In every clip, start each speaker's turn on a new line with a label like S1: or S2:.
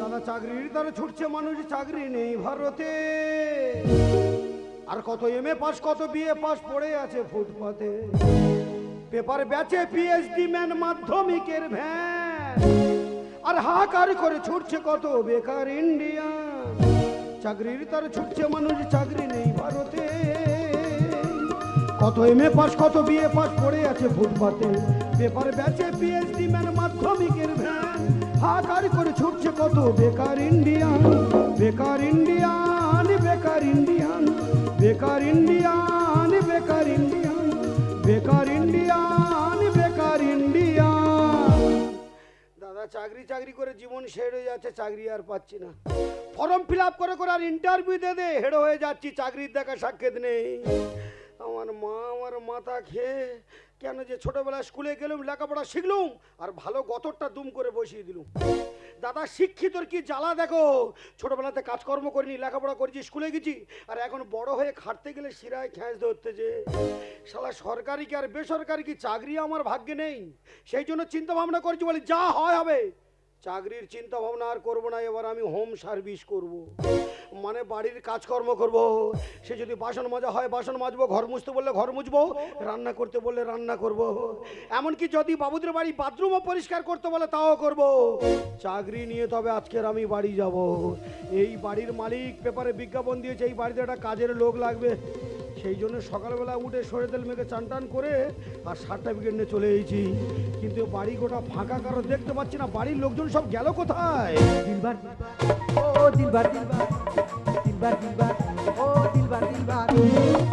S1: দাদা চাকরির দ্বারা ছুটছে, মানুষ চাকরি নেই ভারতে। আর কত এম এ পাস, কত বিএ পাস পড়ে আছে ফুটপাতে। পেপার ব্যাচে পিএইচডি ম্যান, মাধ্যমিকের ভ্যান। আর হাহাকার করে ছুটছে কত বেকার ইন্ডিয়া চাকরির তার ছুটছে, মানুষ চাকরি নেই ভারতে। কত এম এ পাস, কত বিএ পাস পড়ে আছে ফুটপাতে। পেপার ব্যাচে পিএইচডি ম্যান মাধ্যমিকের ভ্যান। হাহাকার করে ছুটছে কত বেকার ইন্ডিয়ান বেকার ইন্ডিয়ান বেকার ইন্ডিয়ান বেকার ইন্ডিয়ান বেকার ইন্ডিয়ান বেকার ইন্ডিয়ান বেকার ইন্ডিয়ান দাদা, চাকরি চাকরি করে জীবন শেষ হয়ে যাচ্ছে, চাকরি আর পাচ্ছি না। ফর্ম ফিল আপ করে করে আর ইন্টারভিউ দে দে, হেড হয়ে যাচ্ছি, চাকরির দেখা সাক্ষাৎ নেই। আমার মা আমার মাথা খেয়ে কেন যে ছোটবেলায় স্কুলে গেলুম, লেখাপড়া শিখলুম, আর ভালো গতরটা দুম করে বসিয়ে দিলুম। দাদা, শিক্ষিতর কি জ্বালা দেখো? ছোটবেলাতে কাজকর্ম করিনি, লেখাপড়া করেছি, স্কুলে গেছি, আর এখন বড় হয়ে খাটতে গেলে শিরায় খ্যাঁচ ধরতে যে। শালা, সরকারি কি আর বেসরকারি কি চাকরি? আমার ভাগ্যে নেই। সেই জন্য চিন্তা ভাবনা করছি, বলি যা হয় হবে। চাকরির চিন্তা ভাবনা আর করব না, এবার আমি হোম সার্ভিস করব। মানে বাড়ির কাজকর্ম করব। সে যদি বাসন মাজা হয়, বাসন মাজবো, ঘর মুছতে বললে ঘর মুছবো, রান্না করতে বললে রান্না করব। এমনকি যদি বাবুদের বাড়ি বাথরুমও পরিষ্কার করতে বলে তাও করব। চাকরি নিয়ে তবে আজকের আমি বাড়ি যাব। এই বাড়ির মালিক পেপারে বিজ্ঞাপন দিয়েছে, এই বাড়িতে একটা কাজের লোক লাগবে সেই জন্য সকালবেলা উঠে সরে তেল মেখে চান টান করে আর সার্টিফিকেট নিয়ে চলে এসেছি কিন্তু বাড়ি গোটা ফাঁকা কারো দেখতে পাচ্ছি না বাড়ির লোকজন সব গেল কোথায়
S2: दिलबर ओ दिलबर दिलबर दिलबर दिलबर ओ दिलबर दिलबर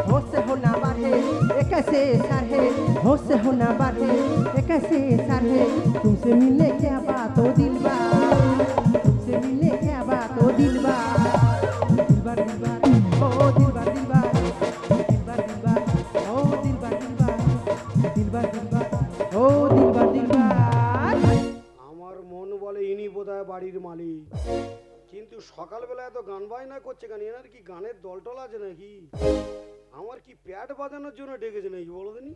S2: होश से होना बात है ये कैसे सर है होश से होना बात है ये कैसे सर है तुमसे मिलने क्या बात हो दिलबर तुमसे मिलने क्या बात हो दिलबर
S1: কিন্তু সকালবেলা এত গান বাজনা করছে কেন? এনার কি গানের দলটল আছে নাকি? আমার কি প্যাড বাজানোর জন্য ডেকেছে নাকি বলো দিনি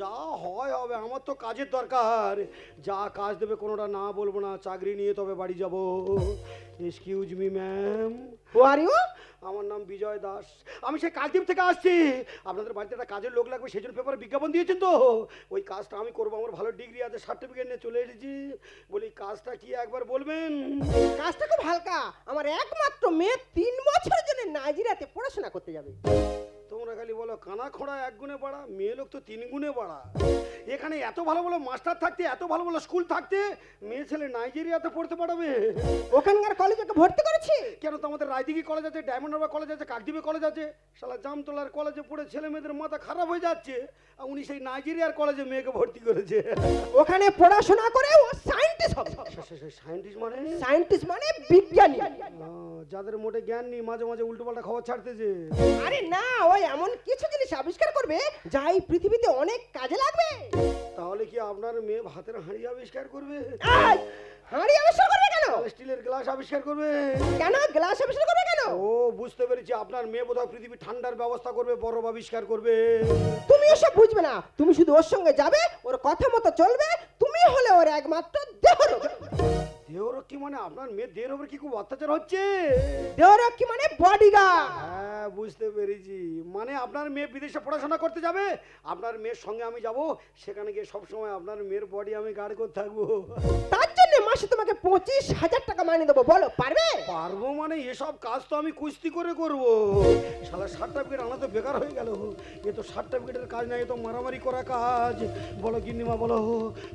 S1: যা হয় হবে, আমার তো কাজের দরকার। যা কাজ দেবে কোনোটা না বলব না, চাকরি নিয়ে তবে বাড়ি যাব। Excuse me ma'am
S2: how are you?
S1: আমার নাম বিজয় দাস। আমি সেই কালদ্বীপ থেকে আসছি। আপনাদের বাড়িতে একটা কাজের লোক লাগবে, সেই জন্য পেপারে বিজ্ঞাপন দিয়েছেন তো। ওই কাজটা আমি করব, আমার ভালো ডিগ্রি আছে সার্টিফিকেট নিয়ে চলে এসেছি। বলি, কাজটা কি একবার বলবেন?
S3: কাজটা খুব হালকা। আমার একমাত্র মেয়ে তিন বছরের জন্য নাজিরাতে পড়াশোনা করতে যাবে।
S1: তোমরা খালি বলো কানা খোঁড়া এক গুণে বাড়া মেয়ে লোক তো তিন গুণে বাড়া। এখানে এত ভালো ভালো মাস্টার থাকতে এত ভালো ভালো স্কুল থাকতে মেয়ে ছেলে নাইজেরিয়াতে পড়তে পাঠাবে
S3: ওখানকার কলেজে ওকে ভর্তি করেছি।
S1: কেন তো আমাদের রায়দিঘি কলেজ আছে ডায়মন্ড হারবার কলেজ আছে কাকদ্বীপে কলেজ আছে শালা জামতলার কলেজে পড়ে ছেলে মেয়েদের মাথা খারাপ হয়ে যাচ্ছে আর উনি সেই নাইজেরিয়ার কলেজে মেয়েকে ভর্তি করেছে।
S3: ওখানে পড়াশোনা করে ও সায়েন্টিস্ট হবে।
S1: সায়েন্টিস্ট মানে?
S3: সায়েন্টিস্ট মানে বিজ্ঞানী।
S1: যাদের মোটে জ্ঞান নেই মাঝে মাঝে উল্টো পাল্টা খবর ছাড়তেছে।
S3: আরে না ওই এমন কিছু জিনিস আবিষ্কার করবে যা এই পৃথিবীতে অনেক কাজে লাগবে।
S1: তাহলে কি আপনার মেয়ে ভাতের হাঁড়ি আবিষ্কার করবে?
S3: হাঁড়ি আবিষ্কার করবে কেন?
S1: স্টিলের গ্লাস আবিষ্কার করবে।
S3: কেন? গ্লাস আবিষ্কার করবে কেন?
S1: ও বুঝতে পেরেছি আপনার মেয়ে বোধহয় পৃথিবীর ঠান্ডার ব্যবস্থা করবে বরফ আবিষ্কার করবে।
S3: তুমি ওসব বুঝবে না। তুমি শুধু ওর সঙ্গে যাবে ওর কথা মতো চলবে তুমি হলে ওর একমাত্র দেহরক্ষী
S1: দেহরক্ষী মানে আপনার মেয়ে দেহের উপর কি খুব অত্যাচার হচ্ছে?
S3: দেহরক্ষী মানে বডিগার্ড
S1: হ্যাঁ বুঝতে পেরেছি। মানে আপনার মেয়ে বিদেশে পড়াশোনা করতে যাবে আপনার মেয়ের সঙ্গে আমি যাব সেখানে গিয়ে সবসময় আপনার মেয়ের বডি আমি গার্ড করতে থাকব।
S3: তার জন্য মাসে তোমাকে পঁচিশ হাজার টাকা মাইনে দেবো বলো পারবে?
S1: পারব মানে এসব কাজ তো আমি কুস্তি করে করব। শালা সার্টিফিকেট আনা তো বেকার হয়ে গেল। এ তো সার্টিফিকেটের কাজ না এ তো মারামারি করা কাজ। বলো গিন্নিমা বলো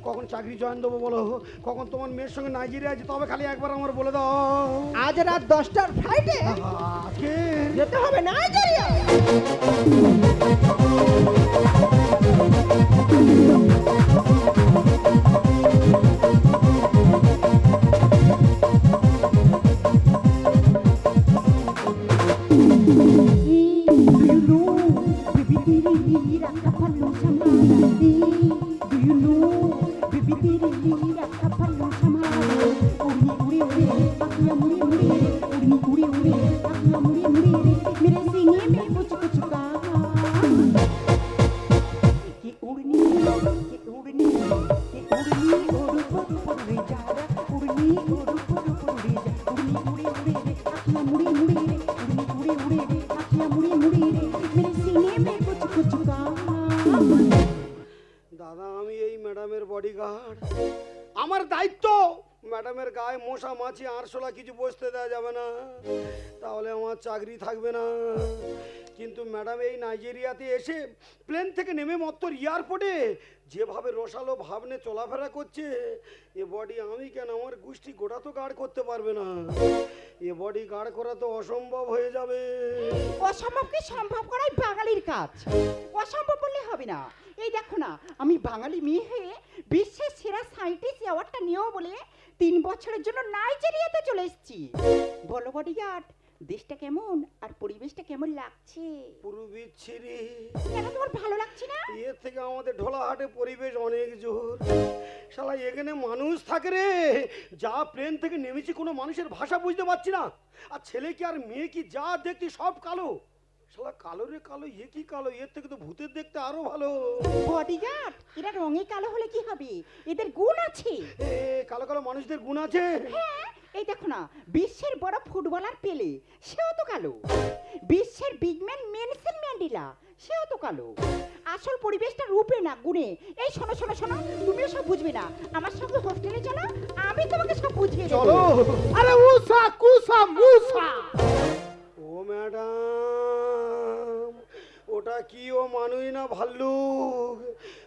S1: কখন চাকরি জয়েন দেবো বলো কখন তোমার মেয়ের সঙ্গে নাইজেরিয়া যেতে তবে খালি একবার আমার বলে দাও।
S3: আজ রাত দশটার ফ্লাইটে
S1: আজকে
S3: যেতে হবে নাইজেরিয়া।
S4: Bibidi, bibidi, bibidi,
S1: আমার চাকরি থাকবে না। কিন্তু ম্যাডাম, এই নাইজেরিয়াতে এসে প্লেন থেকে নেমে মত্তর এয়ারপোর্টে যেভাবে রসালো ভাবনে চলাফেরা করছে, এ বডি আমি কেন? আমার গোষ্ঠী গোটা তো গার্ড করতে পারবে না। এ বডি গার্ড করা তো অসম্ভব হয়ে যাবে।
S4: অসম্ভবকে সম্ভব? করাই বাঙালির কাজ। অসম্ভব বললে হবে না। এই দেখো না, আমি বাঙালি মেয়ে হয়ে বিশ্বের সেরা সাইন্টিস্ট অ্যাওয়ার্ডটা নিয়েও বলে তিন বছরের জন্য নাইজেরিয়াতে চলে এসেছি। বলো বডিগার্ড দেশটা কেমন আর পরিবেশটা কেমন লাগছে?
S1: পুরো বিচ্ছিরি
S4: কেন তোমার ভালো লাগছে না?
S1: এর থেকে আমাদের ঢোলাহাটে পরিবেশ অনেক জোর। শালা এখানে মানুষ থাকে রে। যা প্লেন থেকে নেমেছি কোনো মানুষের ভাষা বুঝতে পারছি না। আর ছেলে কি আর মেয়ে কি যা দেখছি সব কালো। শালা কালো রে কালো এ কি কালো? এর থেকে তো ভূতের দেখতে আরও ভালো।
S4: বডিগার্ড এরা রঙে কালো হলে কি হবে? এদের গুণ আছে।
S1: এ কালো কালো মানুষদের গুণ আছে।
S4: হ্যাঁ এই দেখো না বিশ্বের বড় ফুটবলার পেলে সেও তো কালো। বিশ্বের বিগম্যান মেনসেন ম্যান্ডেলা সেও তো কালো। আসল পরিবেশটা রূপে না গুণে এই শোনো শোনো শোনো তুমিও সব বুঝবে না। আমার সঙ্গে হোস্টেলে চলো আমি তোমাকে সব বুঝিয়ে দেবো।
S1: চলো।
S2: আরে উষা কুসা মুসা
S1: ও ম্যাডাম। ওটা কি ও মানুই না ভাল্লুক?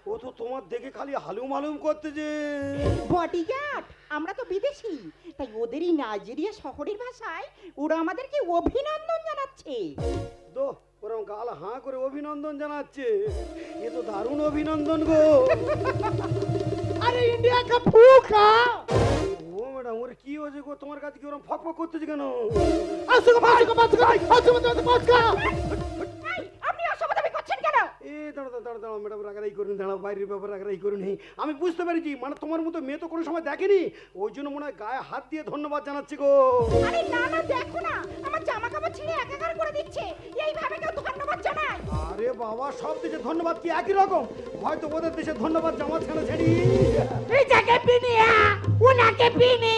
S1: ও তো তোমার দেখে খালি হালুম হালুম করতেছে।
S4: বডিগার্ড আমরা তো বিদেশি। তাই ওদেরই নাইজেরিয়া শহরের ভাষায় ওরা আমাদেরকে অভিনন্দন জানাচ্ছে।
S1: দো ওরম গাল হাঁ করে অভিনন্দন জানাচ্ছে। এ তো দারুণ অভিনন্দন গো।
S2: আরে ইন্ডিয়া কা ফুকা
S1: ও ম্যাডাম ওর কি হয়েছে গো? তোমার কাছে কি ওরম ফক ফক করতেছে কেন?
S2: আসুক আসুক আসুক আসুক আসুক
S4: এই,
S1: এ দাঁড়া দাঁড়া দাঁড়া দাঁড়া ম্যাডাম রাগারাই করুন দাঁড়াও বাইরের ব্যাপার রাগারাই করুন আমি বুঝতে পেরেছি মানে তোমার মতো মেয়ে তো কোনো সময় দেখেনি। ওই জন্য মনে হয় গায়ে হাত দিয়ে ধন্যবাদ জানাচ্ছি গো।
S4: আরে না না দেখো না আমার জামা কাপড় ছিঁড়ে একাকার করে দিচ্ছে। এইভাবে কেউ ধন্যবাদ জানায়।
S1: আরে বাবা সব দেশে ধন্যবাদ কি একই রকম? হয়তো ওদের দেশে ধন্যবাদ জামা ছেড়ে ছেড়ি।
S4: এটাকে পিনিয়া উনাকে পিনি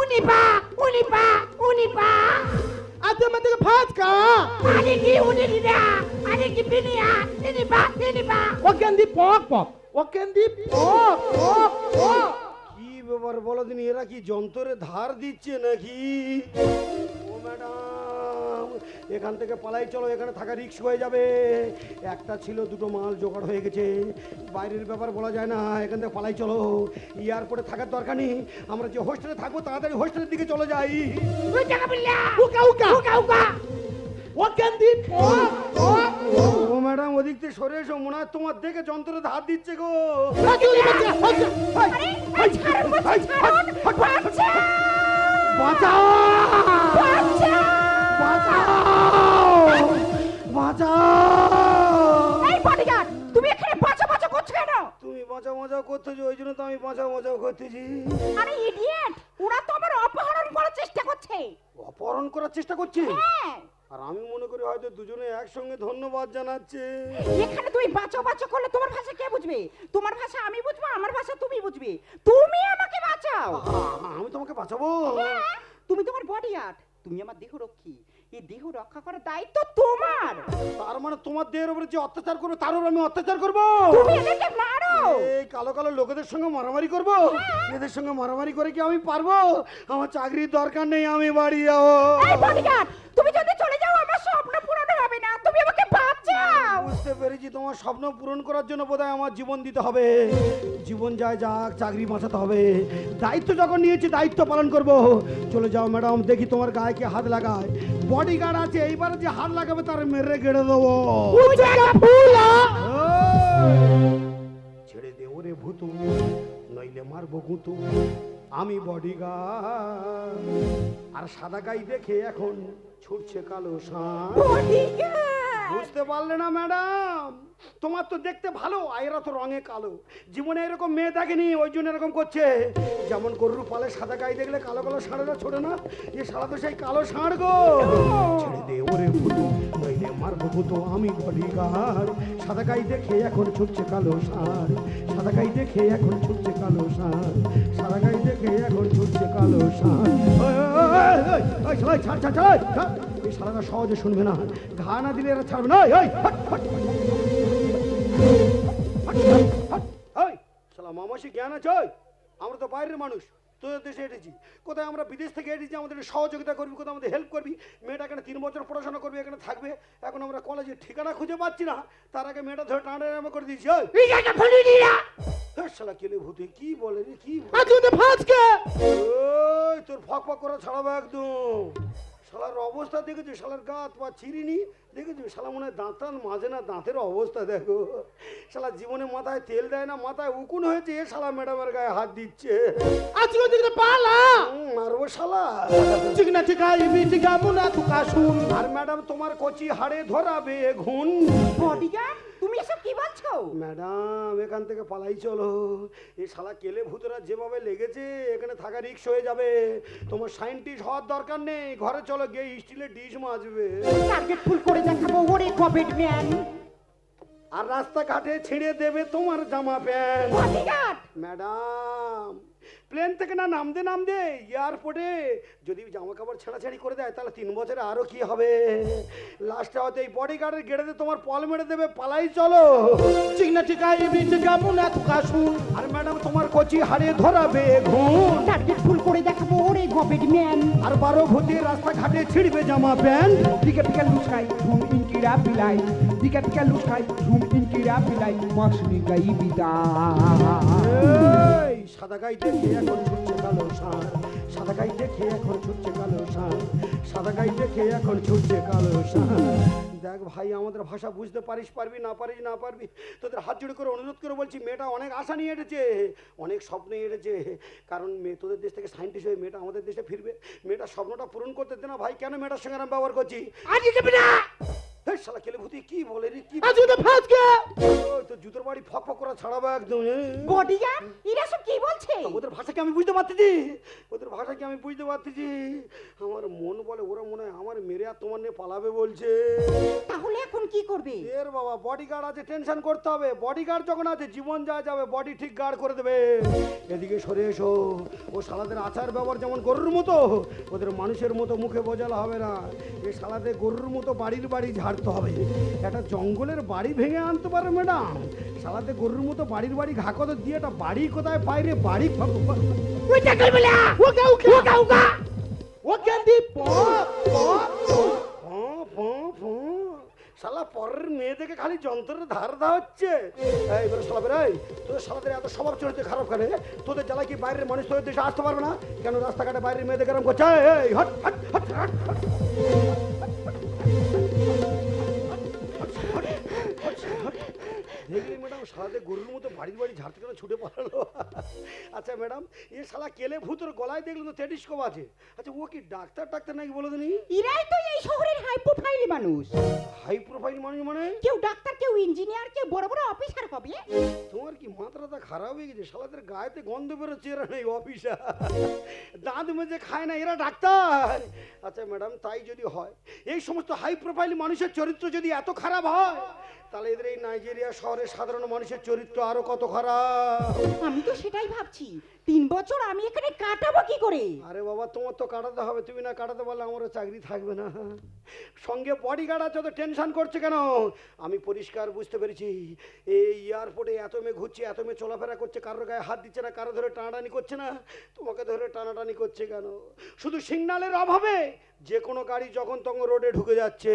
S4: উনি পা উনি পা উনি পা।
S2: আতে মতে ফাটকা
S4: আরে কি উনি দিদা? আরে কি পিনিয়া ইনি পা ইনি পা
S2: ওকেন্দি পক পক। ওকেন্দি পক পক পক।
S1: কি ব্যাপার বলো দিন এরা কি যন্ত্রে ধার দিচ্ছে নাকি? এখান থেকে পালাই চলো এখানে থাকা রিক্স হয়ে যাবে একটা ছিল দুটো মাল জোগাড় হয়ে গেছে বাইরের ব্যাপার বলা যায় না এখান থেকে পালাই চলো এয়ারপোর্টে থাকার দরকার নেই আমরা যে হোস্টেলে থাকব তাড়াতাড়ি হোস্টেলের দিকে চলে যাই
S2: উকা উকা
S4: উকা উকা
S1: ও ম্যাডাম ওদিক থেকে সরে এসো মনে হয় তোমার দেখে যন্ত্রের ধার দিচ্ছে গো বাঁচাও বাঁচাও! বাঁচাও!
S4: এই বডিগার্ড তুমি এখানে বাঁচা বাঁচা করছ কেন?
S1: তুমি বাঁচাও বাঁচাও করতেছো ওই জন্য তো আমি বাঁচাও বাঁচাও করতেছি।
S4: আরে ইডিয়েট ওরা তো আমার অপহরণ করার চেষ্টা করছে।
S1: অপহরণ করার চেষ্টা করছে?
S4: হ্যাঁ।
S1: আর আমি মনে করি হয়তো দুজনে একসঙ্গে ধন্যবাদ জানাচ্ছে।
S4: এখানে তুমি বাঁচাও বাঁচাও করলে তোমার ভাষা কে বুঝবে? তোমার ভাষা আমি বুঝব আমার ভাষা তুমি বুঝবে। তুমি আমাকে বাঁচাও।
S1: আমি তোমাকে বাঁচাবো?
S4: হ্যাঁ, তুমি তোমার বডি আর্ট তুমি আমার দেহ রক্ষী। এই দেহ রক্ষা করার দায়িত্ব তোমার।
S1: তার মানে তোমার দেহের উপরে যে অত্যাচার করো তার উপর আমি অত্যাচার করব?
S4: তুমি এদেরকে মারো।
S1: এই কালো কালো লোকেদের সঙ্গে মারামারি করব? এদের সঙ্গে মারামারি করে কি আমি পারব? আমার চাকরির দরকার নেই আমি বাড়ি যাব।
S4: তুমি যদি চলে যাও আমার স্বপ্ন পূরণ হবে না। তুমি আমাকে বাঁচাও
S1: বুঝতে পেরেছি তোমার স্বপ্ন পূরণ করার জন্য বোধহয় আমার জীবন দিতে হবে। জীবন যায় যাক চাকরি বাঁচাতে হবে। দায়িত্ব যখন নিয়েছি দায়িত্ব পালন করব। চলে যাও ম্যাডাম দেখি তোমার গায়ে কে হাত লাগায়। বডিগার্ড আছে এইবার যে হাত লাগাবে তার মেরে গেড়ে দেবো। ছেড়ে দে ওরে ভূতু নইলে মারবো গুতু। আমি বডিগার্ড আর সাদা গাই দেখে এখন ছুটছে কালো সাঁ বুঝতে পারলে না ম্যাডাম। তোমার তো দেখতে ভালো আর এরা তো রঙে কালো জীবনে এরকম মেয়ে দেখেনি ওই জন্য এরকম করছে যেমন গরুর পালে সাদা গাই দেখলে কালো কালো ষাঁড়েরা ছোটে না এ সারা তো সেই কালো ষাঁড় গো আমি সাদা দেখে এখন কালো সাদা দেখে এখন কালো সাদা দেখে এখন কালো ছাড় ছাড় সারাটা সহজে শুনবে না ঘা না দিলে এরা ছাড়বে না মামাসি জ্ঞান আছে? আমরা তো বাইরের মানুষ তোদের দেশে এসেছি কোথায় আমরা বিদেশ থেকে এসেছি আমাদের সহযোগিতা করবি কোথাও আমাদের হেল্প করবি? মেয়েটা এখানে তিন বছর পড়াশোনা করবে এখানে থাকবে। এখন আমরা কলেজের ঠিকানা খুঁজে পাচ্ছি না। তার আগে মেয়েটা ধরে টানা টানা করে দিয়েছি শালা কেলে ভূতে কি বলে রে কি তোর ফক ফক করে ছাড়াবো একদম। শালার অবস্থা দেখেছ? শালার গাত পা ছিঁড়িনি? দেখেছ? শালা মনে হয় দাঁত মাঝে না দাঁতের অবস্থা দেখো। শালা জীবনে মাথায় তেল দেয় না মাথায় উকুন হয়েছে এ শালা ম্যাডামের গায়ে হাত দিচ্ছে।
S3: পালা?
S1: মারবো শালা।
S3: তুকা শুন।
S1: আর ম্যাডাম তোমার কচি হাড়ে ধরাবে ঘুন।
S4: বডিগার্ড? তুমি এসব কি বলছো?
S1: ম্যাডাম এখান থেকে পালাই চলো। এই শালা কেলে ভূতরা যেভাবে লেগেছে এখানে থাকা রিক্স হয়ে যাবে। তোমার সাইন্টিস্ট হওয়ার দরকার নেই ঘরে চলো গিয়ে স্টিলের ডিশ মাজবে।
S4: টার্গেট ফুল করে দেখাবো ওরে কবেট ম্যান।
S1: আর রাস্তাঘাটে ছিঁড়ে দেবে তোমার জামা প্যান্ট। ম্যাডাম প্লেন থেকে না নামতে নামতে এয়ারপোর্টে যদি জামা কাপড় ছেঁড়াছাড়ি করে দেয় তাহলে তিন বছরে আরও কি হবে? লাস্টে হয়তো এই বডি গার্ডের গেড়েতে তোমার পল মেরে দেবে পালাই চলো।
S3: চিকনা টিকা ইবি টিকা মুনা তুকা শুন
S1: আর ম্যাডাম তোমার কচি হাড়ে ধরাবে ঘুম
S4: টার্গেট ফুল করে দেখাবো ওরে কবেট ম্যান।
S1: আর বারো ভূতে রাস্তাঘাটে ছিড়বে জামা
S2: pant. luskay, zoom in kira pilay. Pica pica luskay, zoom in kira pilay. Max niga ibida.
S1: এই সাদা গাই দেখে এখন ছুটছে কালো ষাঁড় সাদা গাই দেখে এখন ছুটছে কালো ষাঁড় সাদা গাই দেখে এখন ছুটছে কালো ষাঁড় দেখ ভাই আমাদের ভাষা বুঝতে পারিস পারবি না পারিস না পারবি? তোদের হাত জুড়ে করে অনুরোধ করে বলছি মেয়েটা অনেক আশা নিয়ে এসেছে অনেক স্বপ্ন এসেছে কারণ মেয়ে তোদের দেশ থেকে সাইন্টিস্ট হয়ে মেয়েটা আমাদের দেশে ফিরবে। মেয়েটার স্বপ্নটা পূরণ করতে দে না ভাই কেন মেয়েটার সঙ্গে আমি ব্যবহার করছি? শালা কেলে ভূতি কি বলে রে কি
S3: আজ
S1: ওই তো জুতোর বাড়ি ফক ফক করে ছাড়াবো একদম। এ।
S4: বডিগার্ড? এরা সব কি বলছে?
S1: ওদের ভাষাকে আমি বুঝতে পারতেছি? ওদের ভাষাকে আমি বুঝতে পারতেছি? আমার মন বলে ওরা মনে হয় আমার মেরে আর তোমার নিয়ে পালাবে বলছে।
S4: তাহলে এখন কি করবে?
S1: এর বাবা বডি গার্ড আছে টেনশন করতে হবে। বডি গার্ড যখন আছে জীবন যা যাবে বডি ঠিক গার্ড করে দেবে। এদিকে সরে এসো। ও শালাদের আচার ব্যবহার যেমন গরুর মতো ওদের মানুষের মতো মুখে বোঝালে হবে না। এ শালাদের গরুর মতো বাড়ির বাড়ি ঝাড়তে হবে। একটা জঙ্গলের বাড়ি ভেঙে আনতে পারে ম্যাডাম। শালাদের গরুর মতো বাড়ির বাড়ি ঘাকত দিয়ে একটা বাড়ি কোথায় পাইরে বাড়ি
S3: ওইটা করবে না ওকা ওকা ওকা ওকা ও ক্যান্ডি পপ পপ
S1: ফঁ, ফঁ, ফঁ। শালা পরের মেয়ে থেকে খালি যন্ত্রের ধার দা হচ্ছে। তোদের শালাদের এত স্বভাব চরিত্র খারাপ করে তোদের জ্বালা কি বাইরের মানুষ তোদের দেশে আসতে পারবে না? কেন রাস্তাঘাটে বাইরের মেয়েদের গরম করছে? এই, হট হট হট হট। দেখলি ম্যাডাম শালাদের গরুর মতো বাড়ির বাড়ি ঝাড়তে কেন ছুটে পালালো। আচ্ছা ম্যাডাম এ শালা কেলে ভূতের গলায় দেখল তো টেলিস্কোপ আছে। আচ্ছা ও কি ডাক্তার ডাক্তার নাকি বলে দিনি?
S4: এরাই তো এই শহরের হাই প্রোফাইল মানুষ।
S1: হাই প্রোফাইল মানুষ মানে?
S4: কেউ ডাক্তার কেউ ইঞ্জিনিয়ার কেউ বড় বড় অফিসার হবে।
S1: তোমার কি মাথাটা খারাপ হয়ে গেছে? শালাদের গায়েতে গন্ধ বেরোচ্ছে এরা নেই অফিসা দাঁত মেজে খায় না এরা ডাক্তার। আচ্ছা ম্যাডাম তাই যদি হয় এই সমস্ত হাই প্রোফাইল মানুষের চরিত্র যদি এত খারাপ হয় তাহলে এদের এই নাইজেরিয়া শহরের সাধারণ মানুষের চরিত্র আরও কত খারাপ?
S4: আমি তো সেটাই ভাবছি। তিন বছর আমি এখানে কাটাবো কি করে?
S1: আরে বাবা তোমার তো কাটাতে হবে। তুমি না কাটাতে পারলে আমারও চাকরি থাকবে না। সঙ্গে বডি গার্ড আছে তো টেনশন করছে কেন? আমি পরিষ্কার বুঝতে পেরেছি। এই এয়ারপোর্টে এত মেয়ে ঘুরছে এত মেয়ে চলাফেরা করছে কারোর গায়ে হাত দিচ্ছে না কারও ধরে টানাটানি করছে না। তোমাকে ধরে টানাটানি করছে কেন? শুধু সিগনালের অভাবে যে কোনো গাড়ি যখন তখন রোডে ঢুকে যাচ্ছে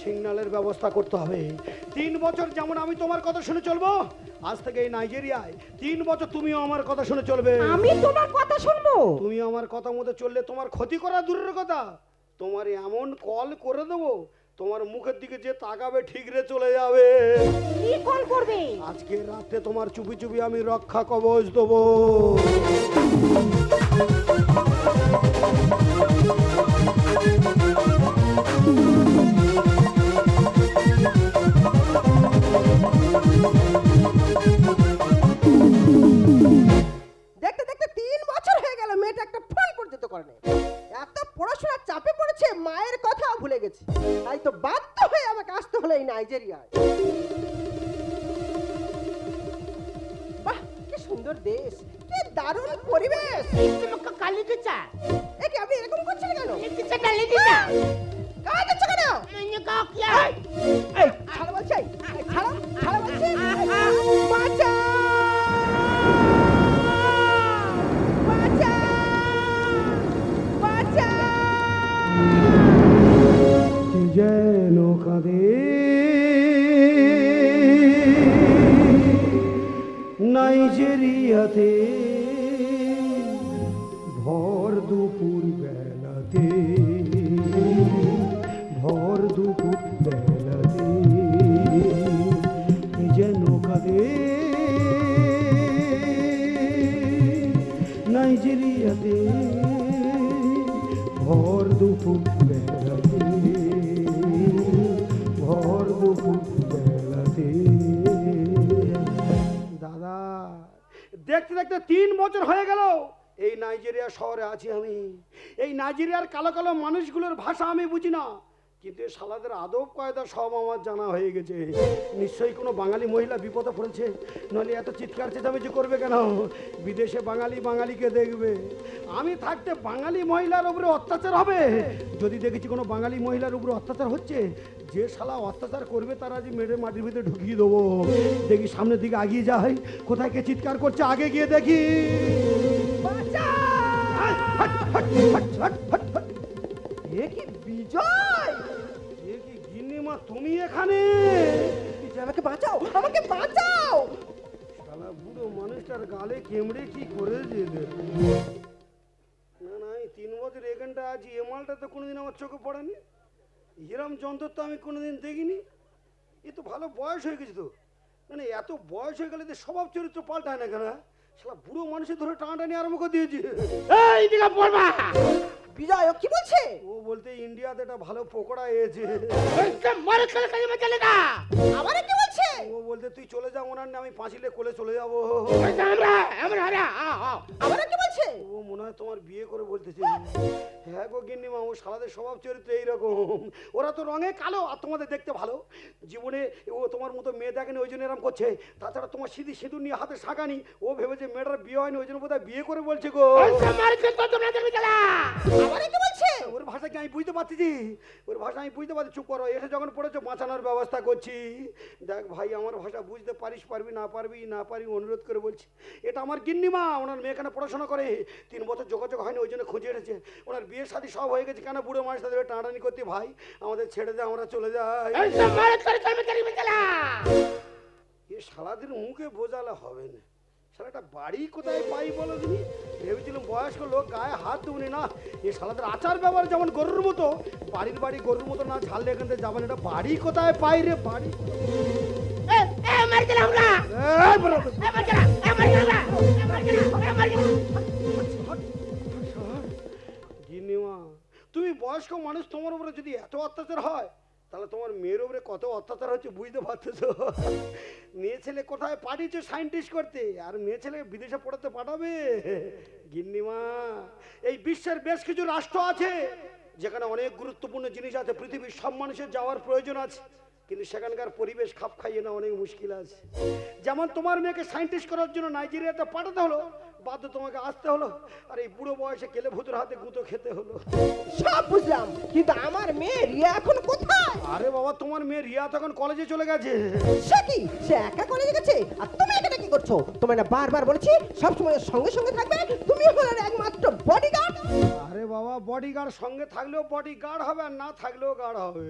S1: সিগনালের ব্যবস্থা করতে হবে। তিন বছর যেমন আমি তোমার কথা শুনে চলবো আজ থেকে এই নাইজেরিয়ায় তিন বছর তুমিও আমার কথা শুনে চলবে।
S4: আমি তোমার কথা শুনব?
S1: তুমি আমার কথা মতো চললে তোমার ক্ষতি করা দূরের কথা। তোমার এমন কল করে দেবো তোমার মুখের দিকে যে তাকাবে ঠিক রে চলে যাবে।
S4: কি কল করবে?
S1: আজকে রাতে তোমার চুপি চুপি আমি রক্ষা কবচ দেবো।
S3: চাপে মায়ের কথা ভুলে গেছে। তাই তো বাধ্য হয়ে আমাকে আসতে হলো এই নাইজেরিয়ায়। বাহ কি সুন্দর দেশ কি দারুণ পরিবেশ।
S4: কালি দিচ্ছা
S3: এ কি আপনি এরকম করছেন কেন?
S4: দিচ্ছা কালি
S3: কাজ হচ্ছে কেন? এই, রে নাইজেরিয়াতে ভর
S1: দুপুর বেলাতে ভর দুপুর বেলাতে যেন কাদে। নাইজেরিয়াতে ভর দুপুর বেলাতে দেখতে দেখতে তিন বছর হয়ে গেল। এই নাইজেরিয়া শহরে আছি আমি। এই নাইজেরিয়ার কালো কালো মানুষগুলোর ভাষা আমি বুঝি না। কিন্তু এই শালাদের আদব কায়দা সব আমার জানা হয়ে গেছে। নিশ্চয়ই কোনো বাঙালি মহিলা বিপদে পড়েছে। নইলে এত চিৎকার চেঁচামেচি করবে কেন? বিদেশে বাঙালি বাঙালিকে দেখবে। আমি থাকতে বাঙালি মহিলার উপরে অত্যাচার হবে। যদি দেখেছি কোনো বাঙালি মহিলার উপরে অত্যাচার হচ্ছে যে শালা অত্যাচার করবে তারা যে মেরে মাটির ভিতরে ঢুকিয়ে দেবো। দেখি সামনের দিকে আগিয়ে যাই। কোথায় কে চিৎকার করছে আগে গিয়ে দেখি।
S3: এ কি বিজয়?
S1: এ কি গিন্নিমা তুমি এখানে?
S3: বিজয় আমাকে বাঁচাও আমাকে বাঁচাও!
S1: শালা বুড়ো মানুষটার গালে কেমড়ে কি করেছে এদের? না না এই তিন বছর এখানটা আছি এ মালটা তো কোনোদিন আমার চোখে পড়েনি। হিরাম যন্ত্র তো আমি কোনোদিন দেখিনি। এ তো ভালো বয়স হয়ে গেছে তো। মানে এত বয়স হয়ে গেলে তো স্বভাব চরিত্র পাল্টায় না কেন শালা বুড়ো মানুষের ধরে টানাটানি আরম্ভ করে দিয়েছে। এই দিকে পড়বা!
S3: বিজয় ও কি বলছে?
S1: ও বলতে ইন্ডিয়াতে একটা ভালো পকোড়া এসেছে।
S3: আবার কি বলছে?
S1: ও বলতে তুই চলে যা ওনার নামে আমি পাঁচিলে কোলে চলে যাব।
S3: আবার কি বলছে?
S1: ও মনে হয় তোমার বিয়ে করে বলতেছে। হ্যাঁ গো গিন্নিমা ও সালাদের স্বভাব চরিত্র এইরকম। ওরা তো রঙে কালো আর তোমাদের দেখতে ভালো। জীবনে ও তোমার মতো মেয়ে দেখেনি ওই জন্য এরকম করছে। তাছাড়া তোমার সিঁদি সিঁদুর নিয়ে হাতে শাঁকানি ও ভেবেছে মেয়েটার বিয়ে হয়নি ওই জন্য বোধহয় বিয়ে করে বলছে গো। ওর ভাষা কি আমি বুঝতে পারছি ওর ভাষা আমি বুঝতে পারছি চুপ করো। এসে যখন পড়েছো বাঁচানোর ব্যবস্থা করছি। দেখ ভাই আমার ভাষা বুঝতে পারিস পারবি না পারবি না পারবি অনুরোধ করে বলছি। এটা আমার গিন্নিমা ওনার মেয়ে এখানে পড়াশোনা করে। তিন বছর যোগাযোগ হয়নি ওই জন্য খুঁজে এসেছে। ওনার বিয়ের সাথে সব হয়ে গেছে। কেন বুড়ো মানুষ তাদের টানাটানি করতে ভাই? আমাদের ছেড়ে দে আমরা চলে যাই। এ সারাদিন মুখে বোঝালে হবে না। সারাটা বাড়ি কোথায় পাই বলো তুমি? ভেবেছিলাম বয়স্ক লোক গায়ে হাত দেবনি না এই সালাদের আচার ব্যবহার যেমন গরুর মতো বাড়ির বাড়ি গরুর মতো না ঝাললে এখান থেকে যাবেন এটা বাড়ি কোথায় পাই রে বাড়ি? এই বয়স্ক মানুষ তোমার উপরে যদি এত অত্যাচার হয়, তাহলে তোমার মেয়ের উপরে কত অত্যাচার হচ্ছে বুঝতে পারতেছ? মেয়ে ছেলে কোথায় পাঠিয়েছো সায়েন্টিস্ট করতে? আর মেয়ে ছেলে বিদেশে পড়াতে পাঠাবে? গিন্নিমা, এই বিশ্বের বেশ কিছু রাষ্ট্র আছে, যেখানে অনেক গুরুত্বপূর্ণ জিনিস আছে। পৃথিবীর সব মানুষের যাওয়ার প্রয়োজন আছে, কিন্তু সেখানকার পরিবেশ খাপ খাইয়ে না অনেক মুশকিল আছে। যেমন তোমার মেয়েকে সায়েন্টিস্ট করার জন্য নাইজেরিয়াতে পাঠাতে হলো বাধ্য তোমাকে আসতে হলো? আর এই বুড়ো বয়সে কেলে ভূতের হাতে গুঁতো খেতে হলো?
S3: সব বুঝলাম কিন্তু আমার মেয়ে রিয়া এখন কোথায়?
S1: আরে বাবা তোমার মেয়ে রিয়া তখন কলেজে চলে গেছে।
S3: সে কি? সে একা কলেজে গেছে? আর তুমি এখানে কি করছ? তোমায় না বারবার বলেছি সবসময় সময় সঙ্গে সঙ্গে থাকবে। তুমি হলো একমাত্র বডিগার্ড
S1: আরে বাবা বডিগার্ড সঙ্গে থাকলেও বডিগার্ড হবে আর না থাকলেও গার্ড হবে।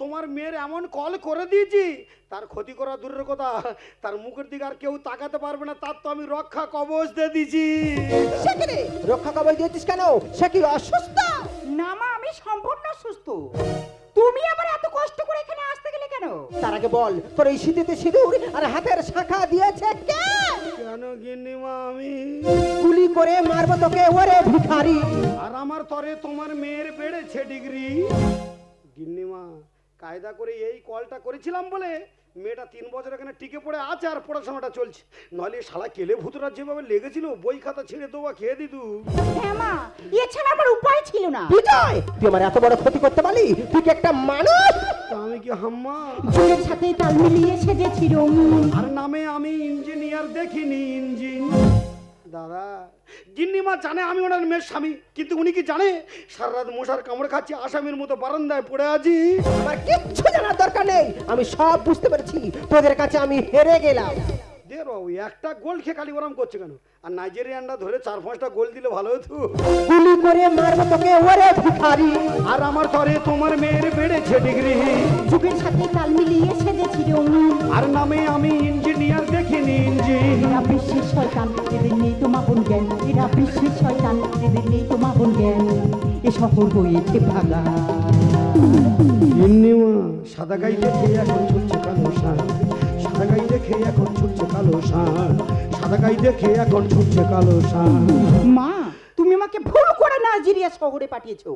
S1: তোমার মেয়ের এমন কল করে দিয়েছি তার ক্ষতি করা দূরের কথা তার মুখের দিকে আর কেউ তাকাতে পারবে না তার তো আমি রক্ষা কবচ দিয়ে দিয়েছি।
S3: রক্ষা কবচ দিয়েছিস কেন? সে কি অসুস্থ?
S4: না মা আমি সম্পূর্ণ সুস্থ তুমি আবার এত কষ্ট করে এখানে আসতে কেন?
S3: তার আগে বল তোর এই শীতেতে সিঁদুর আর হাতের শাখা দিয়েছে কে?
S1: কেন গিন্নিমা আমি?
S3: গুলি করে মারবো তোকে ওরে ভিখারি।
S1: আর আমার তরে তোমার মেয়ের বেড়েছে ডিগ্রি। গিন্নিমা কায়দা করে এই কলটা করেছিলাম বলে মেয়েটা তিন বছর এখানে টিকে পড়ে আছে আর পড়াশোনাটা চলছে। নইলে শালা কেলে ভূতরা যেভাবে লেগেছিল বই খাতা ছিঁড়ে দেওয়া খেয়ে দিত
S4: হ্যাঁ মা এছাড়া আমার উপায় ছিল না।
S3: বিজয় তুই আমার এত বড় ক্ষতি করতে পারলি? তুই কি একটা মানুষ?
S1: আমি কি হাম্মা?
S4: জোরের সাথে তাল মিলিয়ে সেজেছি রঙিন
S1: আর নামে আমি ইঞ্জিনিয়ার দেখিনি ইঞ্জিন। দাদা। গিন্নিমা জানে আমি ওনার মেয়ের স্বামী কিন্তু উনি কি জানে? সারা রাত মশার কামড় খাচ্ছি আসামির মতো বারান্দায় পড়ে আছি।
S3: আমার কিচ্ছু জানার দরকার নেই। আমি সব বুঝতে পেরেছি। তোদের কাছে আমি হেরে গেলাম।
S1: দে বাবু একটা গোল খেয়ে খালি ওরম করছে কেন? আর নাইজেরিয়ানরা ধরে চার পাঁচটা গোল দিলে ভালো হতো।
S2: গুলি করে মারবো তোকে ওরে ভিখারি।
S1: আর আমার তরে তোমার মেয়ের বেড়েছে ডিগ্রি।
S4: যুগের সাথে তাল মিলিয়ে সেজেছি রঙিন।
S1: আর নামে আমি ইঞ্জিনিয়ার দেখিনি
S4: জ্ঞান এরা বিশ্বের শয়তান এদের নেই তোমা বোন জ্ঞান এ শহর হয়েছে ভাগা
S1: ইন্নিমা সাদা এখন ছুটছে কালো সান সাদা গাই দেখে এখন ছুটছে কালো সান সাদা গাই দেখে এখন ছুটছে কালো সান
S4: মা তুমি আমাকে ভুল করে নাইজেরিয়া শহরে পাঠিয়েছো।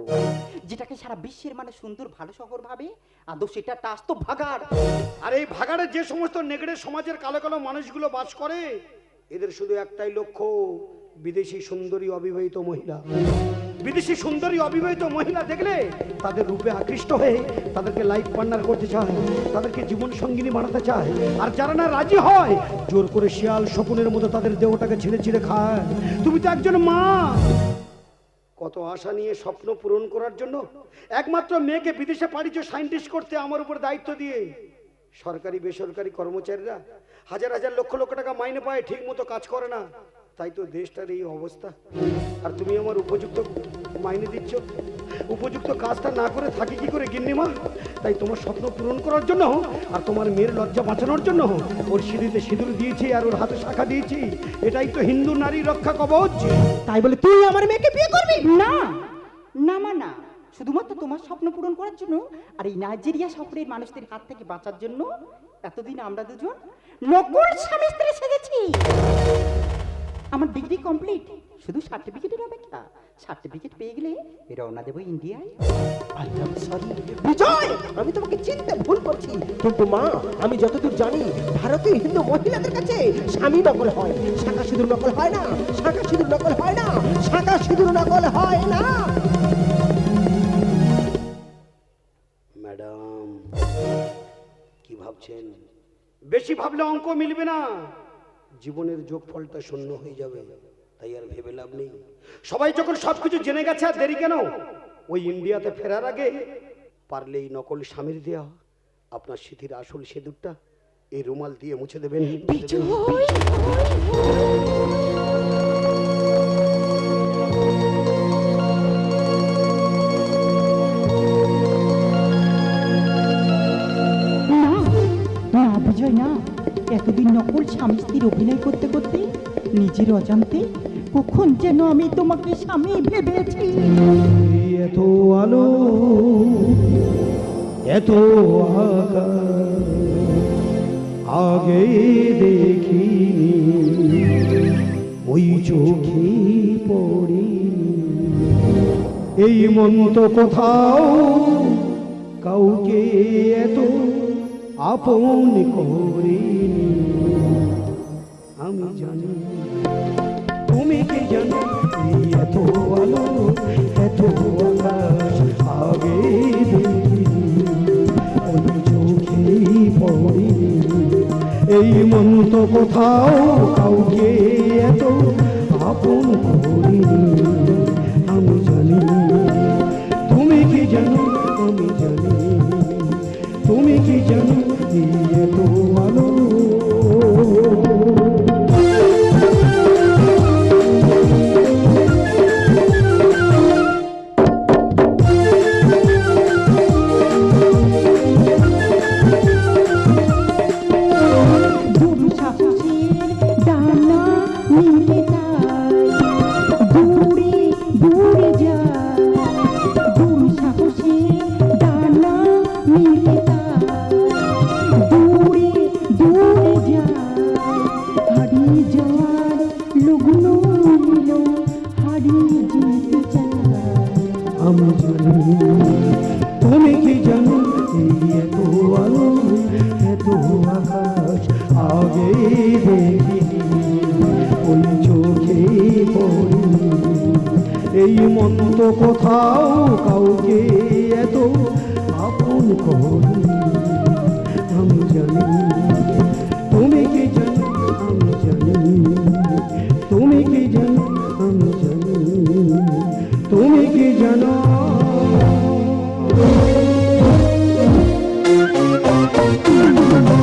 S4: যেটাকে সারা বিশ্বের মানে সুন্দর ভালো শহর ভাবে আদৌ সেটা টাস তো ভাগার।
S1: আর এই ভাগাড়ে যে সমস্ত নেগড়ে সমাজের কালো কালো মানুষগুলো বাস করে এদের শুধু একটাই লক্ষ্য বিদেশি সুন্দরী অবিবাহিত মহিলা। বিদেশি সুন্দরী অবিবাহিত মহিলা দেখলে তাদের রূপে আকৃষ্ট হয়ে তাদেরকে লাইফ পার্টনার করতে চায়, তাদেরকে জীবন সঙ্গিনী বানাতে চায়। আর যারা না রাজি হয়, জোর করে শিয়াল শকুনের মতো তাদের দেহটাকে ছিঁড়ে ছিঁড়ে খায়। তুমি তো একজন মা। কত আশা নিয়ে স্বপ্ন পূরণ করার জন্য একমাত্র মেয়েকে বিদেশে পাঠিয়েছ সাইন্টিস্ট করতে আমার উপর দায়িত্ব দিয়ে। সরকারি, বেসরকারি কর্মচারীরা হাজার হাজার লক্ষ লক্ষ টাকা মাইনে পায় ঠিক মতো কাজ করে না। তাই তো দেশটার এই অবস্থা। আর তুমি আমার উপযুক্ত মাইনে দিচ্ছ। উপযুক্ত কাজটা না করে থাকি কি করে গিন্নিমা? তাই তোমার স্বপ্ন পূরণ করার জন্য আর তোমার মেয়ের লজ্জা বাঁচানোর জন্য ওর সিঁড়িতে সিঁদুর দিয়েছি আর ওর হাতে শাখা দিয়েছি। এটাই তো হিন্দু নারী রক্ষা কবচ।
S2: তাই বলে তুই আমার মেয়েকে বিয়ে করবি?
S4: না না মা না। শুধুমাত্র তোমার স্বপ্ন পূরণ করার জন্য আর এই নাইজেরিয়া শহরের মানুষদের হাত থেকে বাঁচার জন্য এতদিন আমরা দুজন নকল স্বামী স্ত্রী সেজেছি। আমার ডিগ্রি কমপ্লিট শুধু সার্টিফিকেটের অপেক্ষা। সার্টিফিকেট পেয়ে গেলে রওনা দেবো ইন্ডিয়ায়।
S2: I am sorry Vijay! আমি তোমাকে চিনতে ভুল করছি। কিন্তু মা আমি যতদূর জানি ভারতীয় হিন্দু মহিলাদের কাছে স্বামী নকল হয়। শাখা সিঁদুর নকল হয় না শাখা সিঁদুর নকল হয় না শাখা সিঁদুর নকল হয় না।
S1: ম্যাডাম কি ভাবছেন? বেশি ভাবলে অঙ্ক মিলবে না। জীবনের যোগফলটা শূন্য হয়ে যাবে, তাই আর ভেবে লাভ নেই। সবাই যখন সবকিছু জেনে গেছে, আর দেরি কেন? ওই ইন্ডিয়াতে ফেরার আগে পারলেই নকল স্বামীর দেওয়া আপনার স্মৃতির আসল সেদুরটা এই রুমাল দিয়ে মুছে দেবেন।
S4: না অভিনয় করতে করতে নিজের অজান্তে কখন যেন আমি তোমাকে স্বামী ভেবেছি?
S1: এত আলো, এত আগে দেখি ওই চোখে পড়িনি। এই মন তো কোথাও কাউকে এত আপন করিনি। আমি জানি। তুমি কি জানো এত আলো, এত আকাশ? আগে ওই চোখেই পড়িনি। এই মন তো কোথাও কাউকে এত আপন করিনি। আমি জানি। তুমি কি জানো, আমি জানি। তুমি কি জানো এত